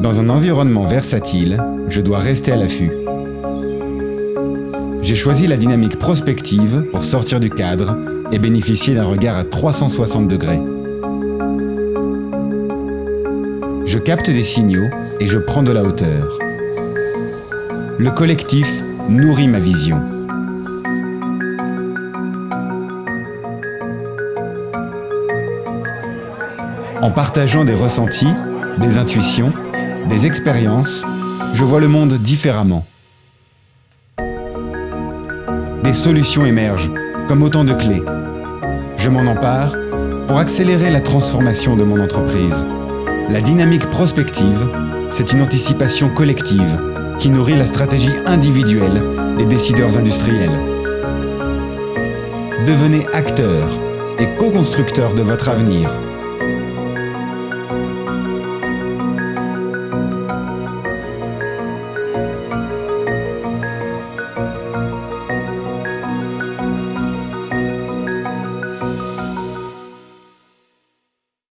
Dans un environnement versatile, je dois rester à l'affût. J'ai choisi la dynamique prospective pour sortir du cadre et bénéficier d'un regard à 360 degrés. Je capte des signaux et je prends de la hauteur. Le collectif nourrit ma vision. En partageant des ressentis, des intuitions, des expériences, je vois le monde différemment. Des solutions émergent, comme autant de clés. Je m'en empare pour accélérer la transformation de mon entreprise. La dynamique prospective, c'est une anticipation collective qui nourrit la stratégie individuelle des décideurs industriels. Devenez acteur et co-constructeur de votre avenir